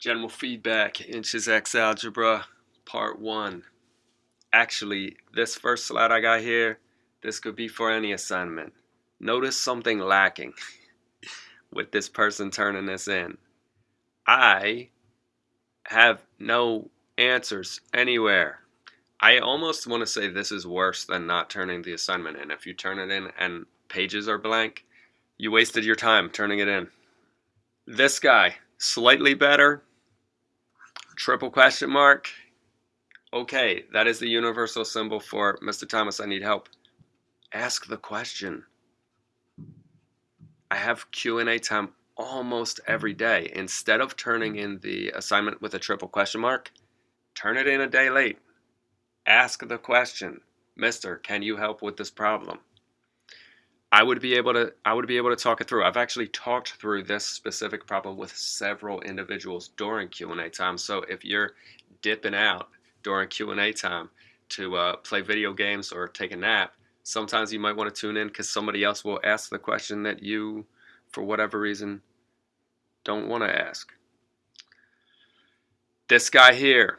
General feedback, inches X algebra, part one. Actually, this first slide I got here, this could be for any assignment. Notice something lacking with this person turning this in. I have no answers anywhere. I almost want to say this is worse than not turning the assignment in. If you turn it in and pages are blank, you wasted your time turning it in. This guy, slightly better, triple question mark. Okay, that is the universal symbol for Mr. Thomas, I need help. Ask the question. I have Q&A time almost every day. Instead of turning in the assignment with a triple question mark, turn it in a day late. Ask the question, Mister, can you help with this problem? I would be able to I would be able to talk it through. I've actually talked through this specific problem with several individuals during Q&A time. So if you're dipping out during Q&A time to uh, play video games or take a nap, sometimes you might want to tune in because somebody else will ask the question that you, for whatever reason, don't want to ask. This guy here,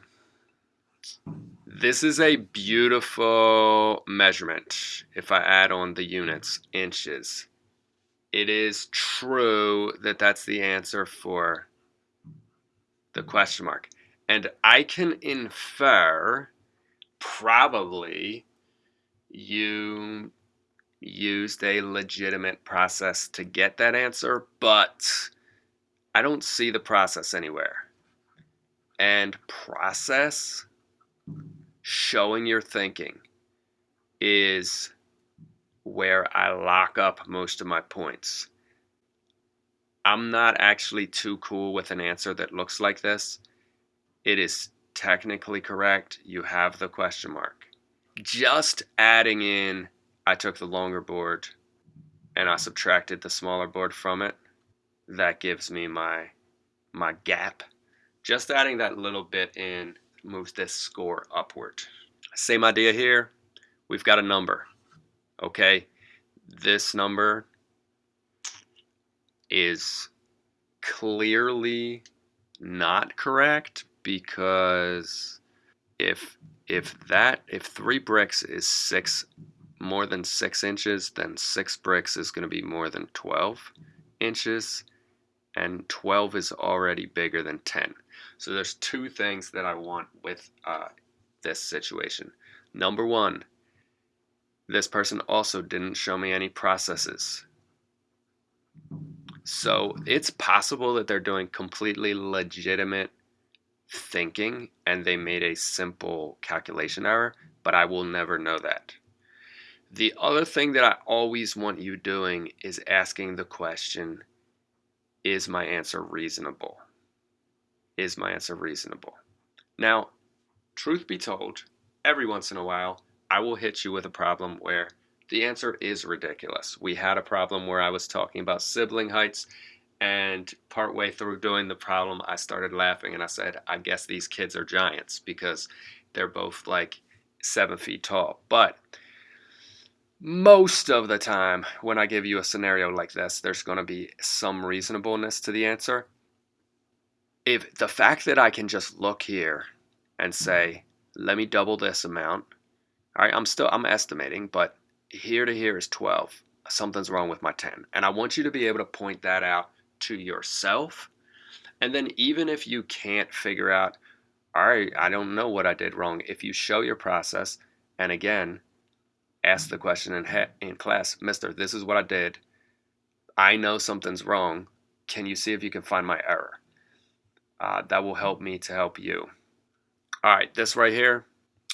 this is a beautiful measurement if I add on the units, inches. It is true that that's the answer for the question mark. And I can infer probably you used a legitimate process to get that answer, but I don't see the process anywhere. And process showing your thinking is where I lock up most of my points. I'm not actually too cool with an answer that looks like this. It is technically correct. You have the question mark. Just adding in, I took the longer board and I subtracted the smaller board from it. That gives me my my gap. Just adding that little bit in moves this score upward. Same idea here. We've got a number. Okay, this number is clearly not correct because if if that if three bricks is six more than six inches then six bricks is going to be more than 12 inches and 12 is already bigger than 10 so there's two things that I want with uh, this situation. Number one, this person also didn't show me any processes. So it's possible that they're doing completely legitimate thinking and they made a simple calculation error, but I will never know that. The other thing that I always want you doing is asking the question, is my answer reasonable? Is my answer reasonable? Now, truth be told, every once in a while, I will hit you with a problem where the answer is ridiculous. We had a problem where I was talking about sibling heights, and partway through doing the problem, I started laughing and I said, I guess these kids are giants because they're both like seven feet tall. But most of the time, when I give you a scenario like this, there's going to be some reasonableness to the answer if the fact that I can just look here and mm-hmm. say, let me double this amount. All right, I'm still, I'm estimating, but here to here is 12. Something's wrong with my 10. And I want you to be able to point that out to yourself. And then even if you can't figure out, all right, I don't know what I did wrong. If you show your process, and again, ask the question in, in class, Mister, this is what I did. I know something's wrong. Can you see if you can find my error? Uh, that will help me to help you. All right, this right here.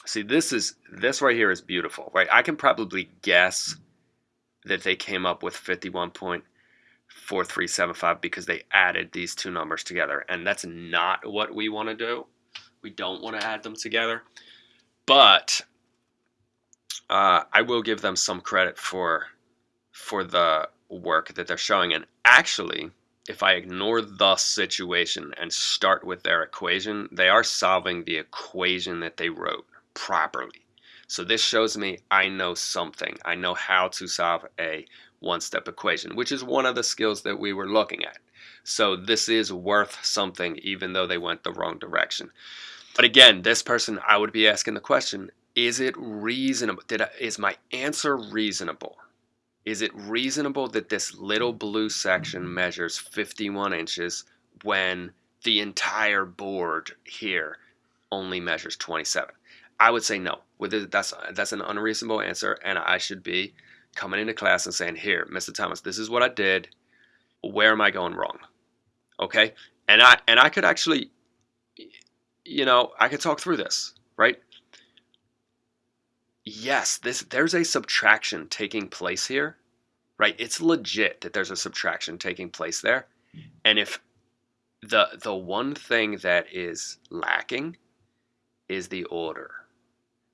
See, this is this right here is beautiful, right? I can probably guess that they came up with 51.4375 because they added these two numbers together, and that's not what we want to do. We don't want to add them together, but uh, I will give them some credit for for the work that they're showing. And actually, if I ignore the situation and start with their equation, they are solving the equation that they wrote properly. So this shows me I know something. I know how to solve a one-step equation, which is one of the skills that we were looking at. So this is worth something even though they went the wrong direction. But again, this person, I would be asking the question, is it reasonable? Did I, is my answer reasonable? Is it reasonable that this little blue section measures 51 inches when the entire board here only measures 27? I would say no. That's that's an unreasonable answer, and I should be coming into class and saying, "Here, Mr. Thomas, this is what I did. Where am I going wrong?" Okay, and I and I could actually, you know, I could talk through this, right? Yes, this there's a subtraction taking place here, right? It's legit that there's a subtraction taking place there, and if the the one thing that is lacking is the order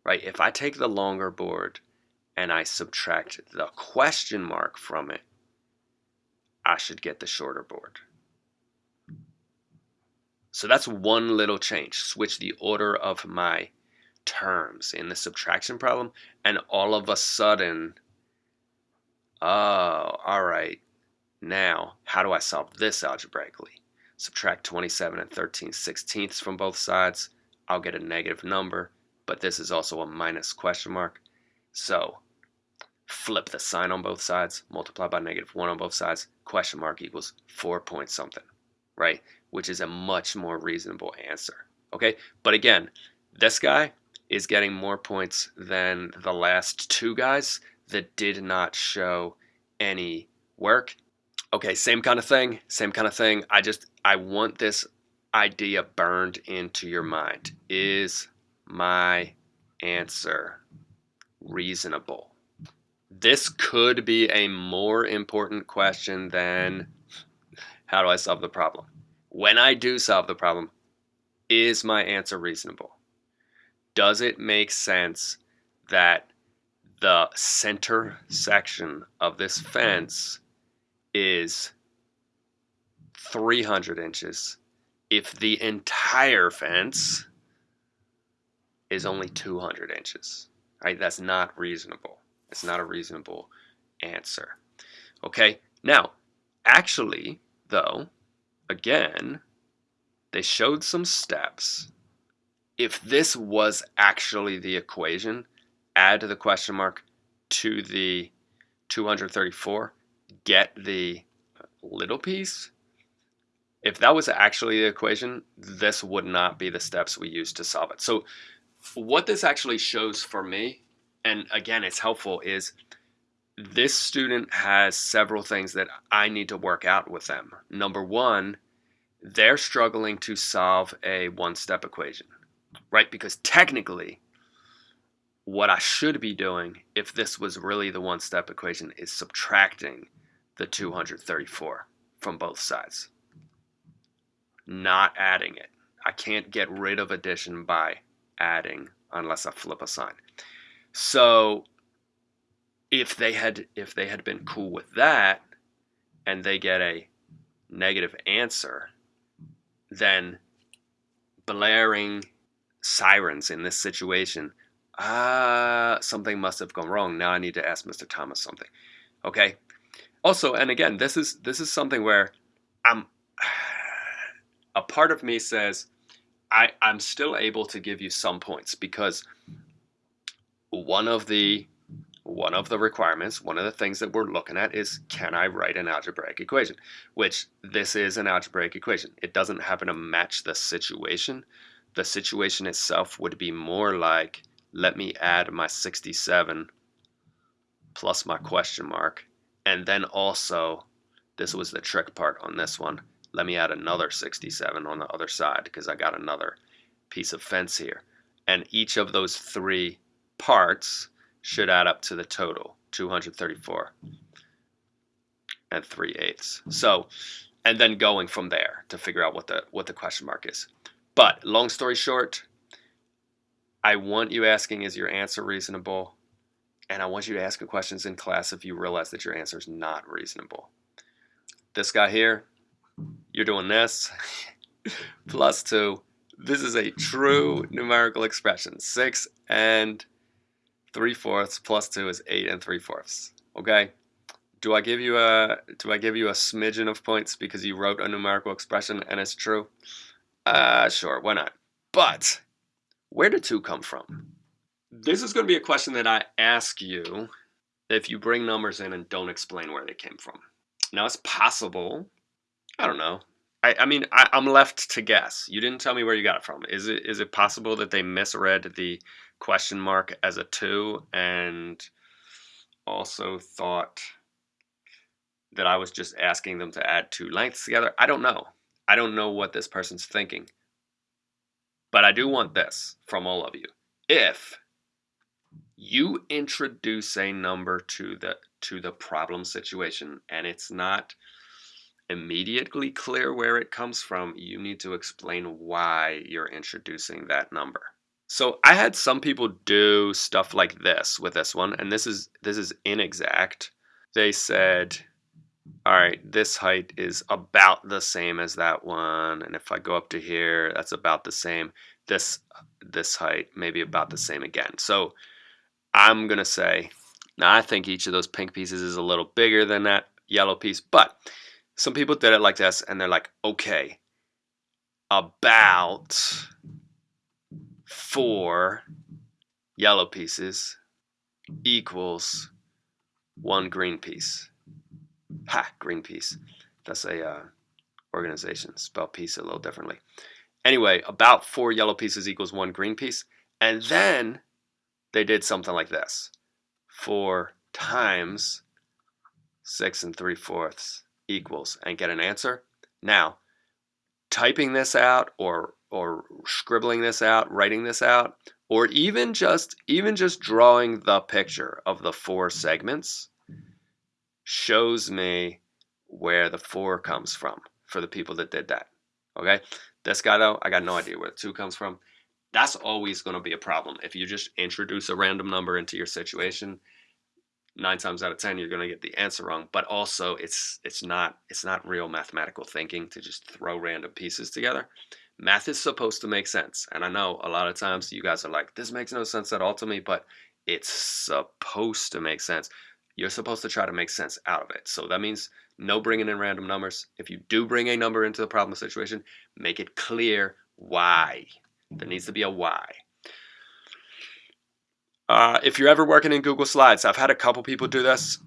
right? If I take the longer board and I subtract the question mark from it, I should get the shorter board. So that's one little change. Switch the order of my terms in the subtraction problem, and all of a sudden, oh, all right, now how do I solve this algebraically? Subtract 27 and 13 sixteenths from both sides, I'll get a negative number but this is also a minus question mark. So flip the sign on both sides, multiply by negative 1 on both sides, question mark equals 4 point something, right? Which is a much more reasonable answer, okay? But again, this guy is getting more points than the last two guys that did not show any work. Okay, same kind of thing, same kind of thing. I just, I want this idea burned into your mind. Is my answer reasonable? This could be a more important question than how do I solve the problem? When I do solve the problem, is my answer reasonable? Does it make sense that the center section of this fence is 300 inches if the entire fence is only 200 inches. Right? That's not reasonable. It's not a reasonable answer. Okay? Now, actually, though, again, they showed some steps. If this was actually the equation, add the question mark to the 234, get the little piece. If that was actually the equation, this would not be the steps we use to solve it. So what this actually shows for me, and again, it's helpful, is this student has several things that I need to work out with them. Number one, they're struggling to solve a one-step equation, right? Because technically, what I should be doing if this was really the one-step equation is subtracting the 234 from both sides, not adding it. I can't get rid of addition by adding unless I flip a sign. So if they had if they had been cool with that and they get a negative answer, then blaring sirens in this situation, ah, uh, something must have gone wrong. Now I need to ask Mr. Thomas something. Okay. Also, and again, this is this is something where I'm a part of me says I, I'm still able to give you some points because one of the one of the requirements, one of the things that we're looking at is can I write an algebraic equation? Which this is an algebraic equation. It doesn't happen to match the situation. The situation itself would be more like let me add my 67 plus my question mark and then also this was the trick part on this one let me add another 67 on the other side because I got another piece of fence here. And each of those three parts should add up to the total, 234 and 3 eighths. So, and then going from there to figure out what the, what the question mark is. But long story short, I want you asking, is your answer reasonable? And I want you to ask questions in class if you realize that your answer is not reasonable. This guy here, you're doing this plus 2. This is a true numerical expression. 6 and 3 fourths plus 2 is 8 and 3 fourths. Okay? do I give you a do I give you a smidgen of points because you wrote a numerical expression and it's true? Uh, sure, why not? But where did 2 come from? This is going to be a question that I ask you if you bring numbers in and don't explain where they came from. Now, it's possible, I don't know. I, I mean, I, I'm left to guess. You didn't tell me where you got it from. Is it is it possible that they misread the question mark as a 2 and also thought that I was just asking them to add two lengths together? I don't know. I don't know what this person's thinking. But I do want this from all of you. If you introduce a number to the to the problem situation and it's not immediately clear where it comes from, you need to explain why you're introducing that number. So I had some people do stuff like this with this one, and this is this is inexact. They said, all right, this height is about the same as that one, and if I go up to here, that's about the same. This this height maybe about the same again. So I'm gonna say, now I think each of those pink pieces is a little bigger than that yellow piece, but some people did it like this, and they're like, okay, about four yellow pieces equals one green piece. Ha, green piece. That's a uh, organization. Spell piece a little differently. Anyway, about four yellow pieces equals one green piece. And then they did something like this. Four times six and three fourths equals and get an answer. Now, typing this out or or scribbling this out, writing this out, or even just even just drawing the picture of the four segments shows me where the four comes from for the people that did that. Okay? This guy though, I got no idea where the two comes from. That's always going to be a problem. If you just introduce a random number into your situation, nine times out of ten you're going to get the answer wrong but also it's it's not it's not real mathematical thinking to just throw random pieces together math is supposed to make sense and i know a lot of times you guys are like this makes no sense at all to me but it's supposed to make sense you're supposed to try to make sense out of it so that means no bringing in random numbers if you do bring a number into the problem situation make it clear why there needs to be a why uh, if you're ever working in Google Slides, I've had a couple people do this.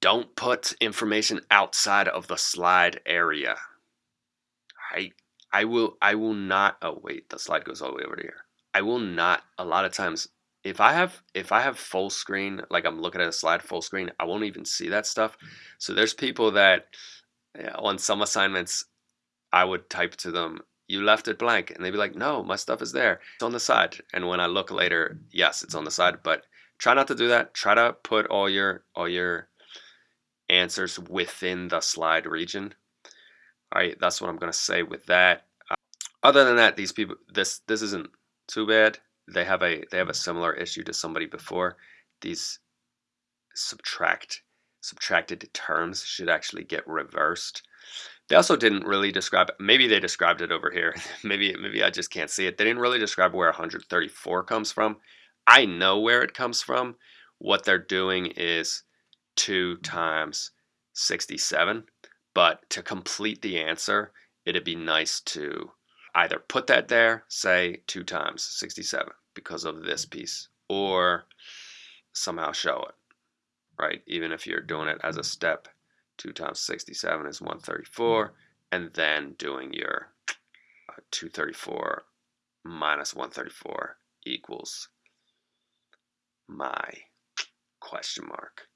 Don't put information outside of the slide area. I I will I will not oh wait, the slide goes all the way over here. I will not a lot of times if I have if I have full screen, like I'm looking at a slide full screen, I won't even see that stuff. So there's people that yeah, on some assignments I would type to them you left it blank. And they'd be like, no, my stuff is there. It's on the side. And when I look later, yes, it's on the side. But try not to do that. Try to put all your all your answers within the slide region. All right, that's what I'm going to say with that. Uh, other than that, these people, this this isn't too bad. They have a they have a mm. similar issue to somebody before. These subtract subtracted terms should actually get reversed. They also didn't really describe, maybe they described it over here. maybe, maybe I just can't see it. They didn't really describe where 134 comes from. I know where it comes from. What they're doing is 2 times 67. But to complete the answer, it'd be nice to either put that there, say 2 times 67 because of this piece, or somehow show it, right? Even if you're doing it as a step 2 times 67 is 134, and then doing your uh, 234 minus 134 equals my question mark.